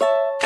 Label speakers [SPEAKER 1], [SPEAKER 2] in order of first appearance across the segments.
[SPEAKER 1] you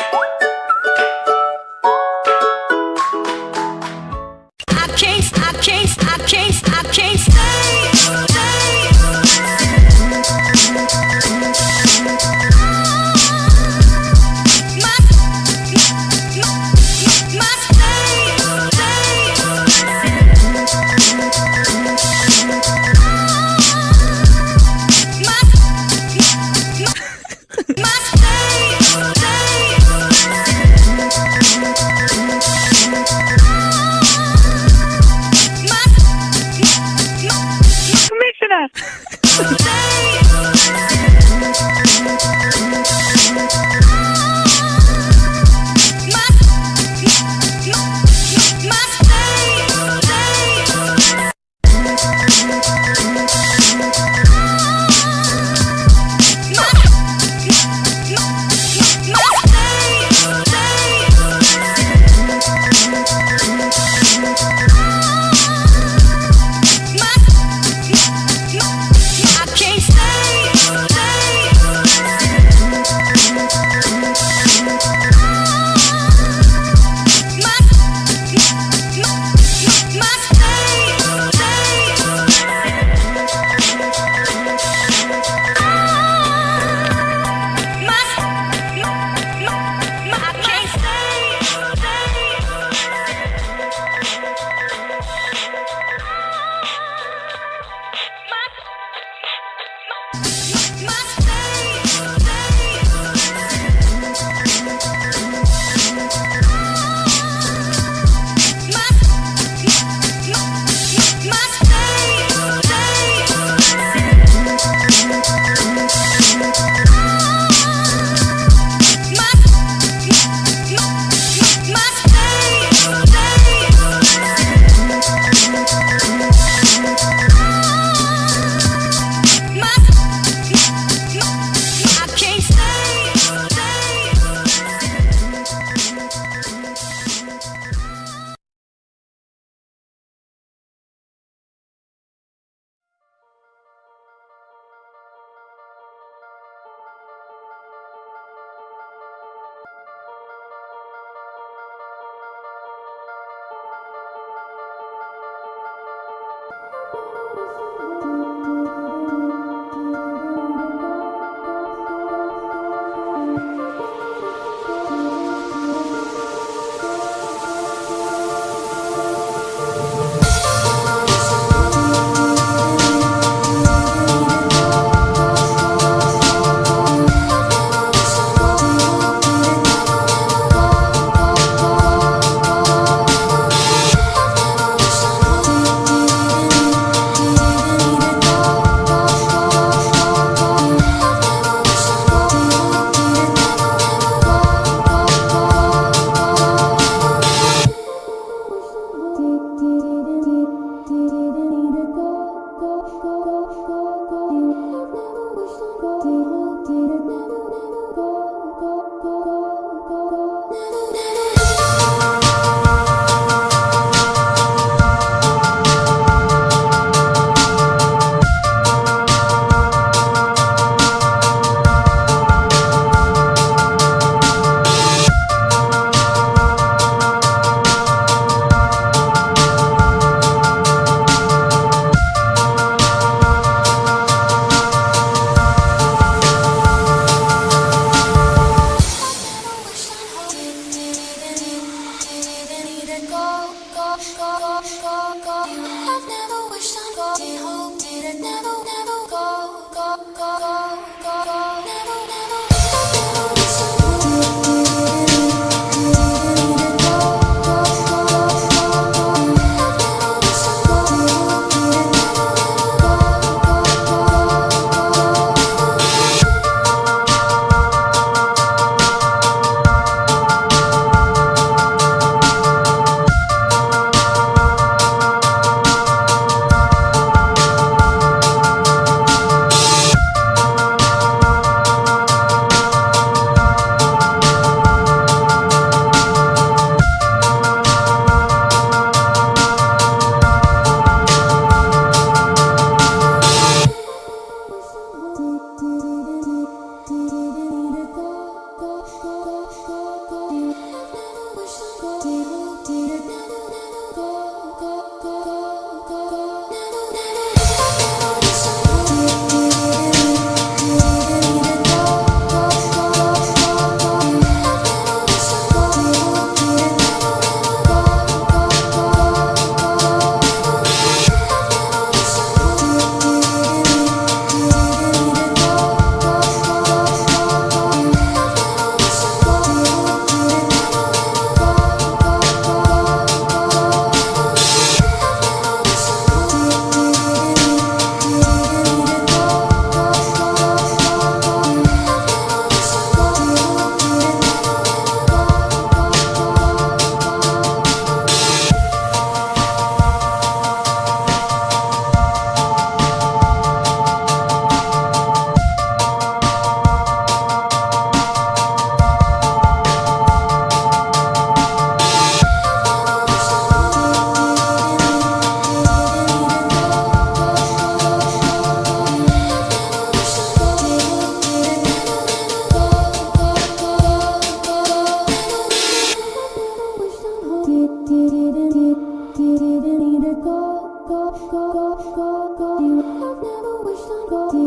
[SPEAKER 1] didn't either go, go, go, go, go, go. You have never wished on gold.